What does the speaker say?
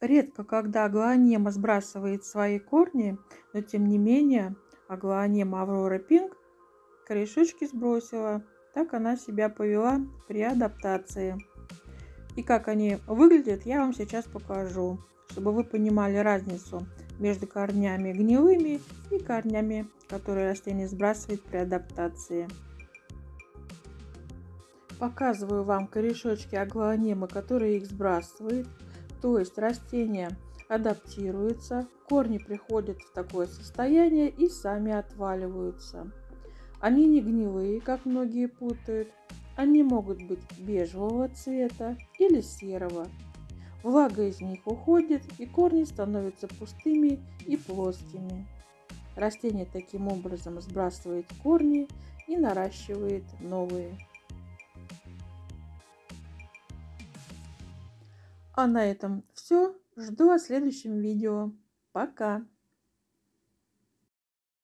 Редко, когда аглонема сбрасывает свои корни, но тем не менее аглонема Аврора Пинк корешочки сбросила. Так она себя повела при адаптации. И как они выглядят, я вам сейчас покажу, чтобы вы понимали разницу между корнями гнилыми и корнями, которые растение сбрасывает при адаптации. Показываю вам корешочки аглонемы, которые их сбрасывает. То есть растение адаптируется, корни приходят в такое состояние и сами отваливаются. Они не гнилые, как многие путают. Они могут быть бежевого цвета или серого. Влага из них уходит, и корни становятся пустыми и плоскими. Растение таким образом сбрасывает корни и наращивает новые. А на этом все. Жду вас в следующем видео. Пока!